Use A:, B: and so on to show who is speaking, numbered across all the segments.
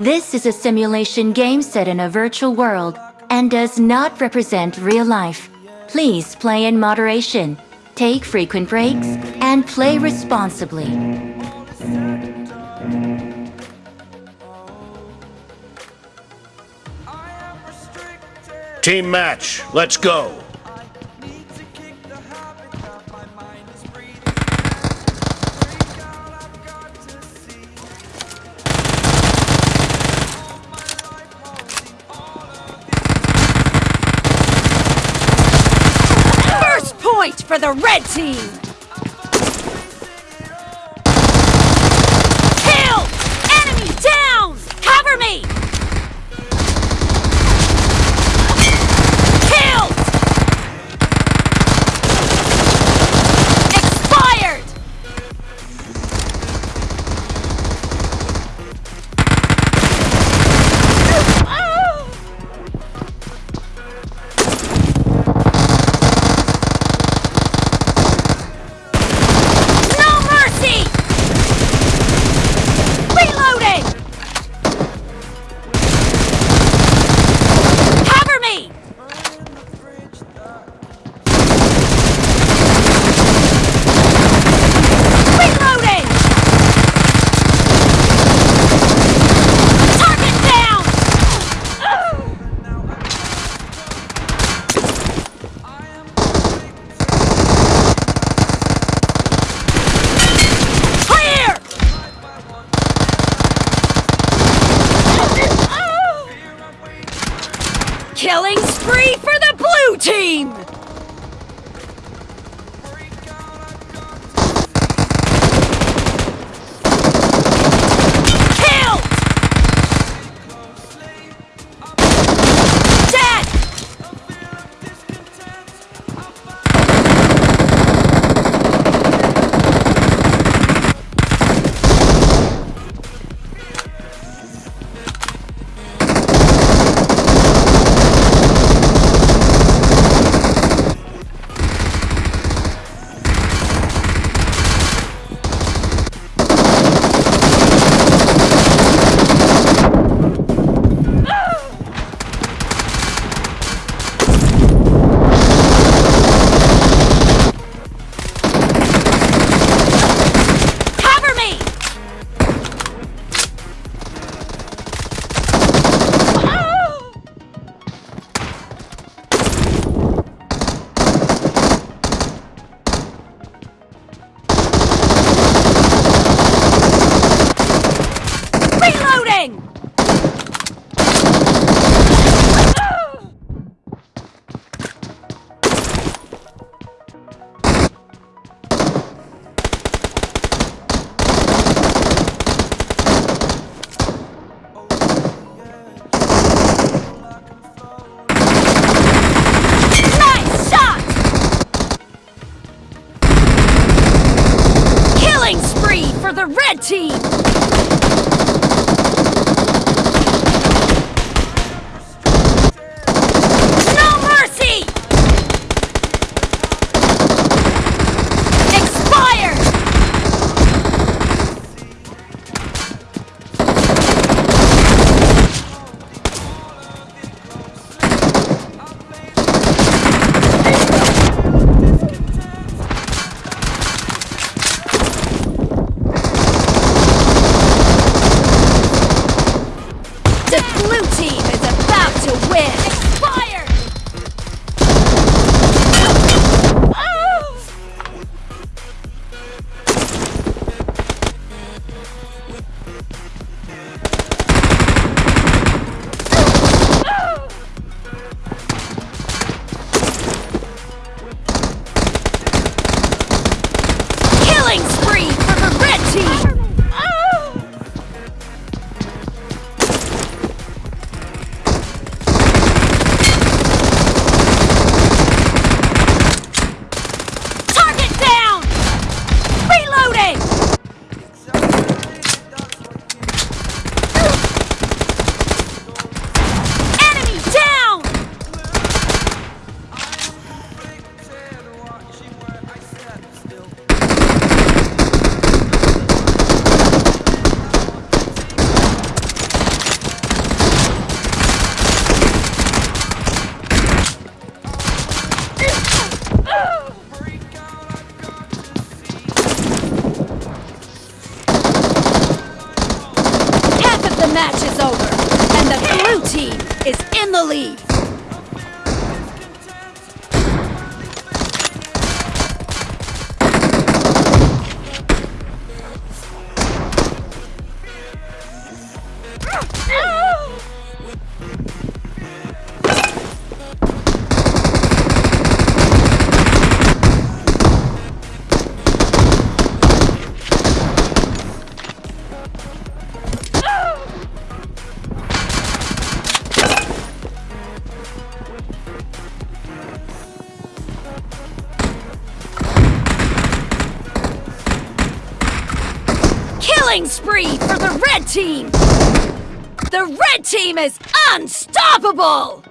A: This is a simulation game set in a virtual world and does not represent real life. Please play in moderation, take frequent breaks, and play responsibly.
B: Team match, let's go.
C: Point for the red team! For the red team! match is over, and the blue team is in the lead. Red team! The red team is unstoppable!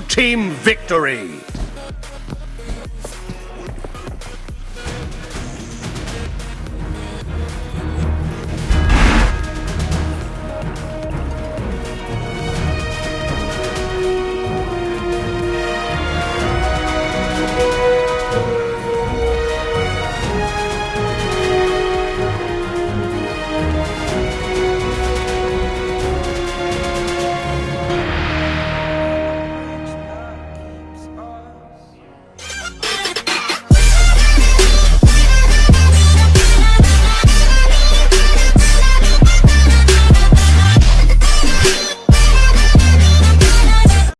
B: Team victory!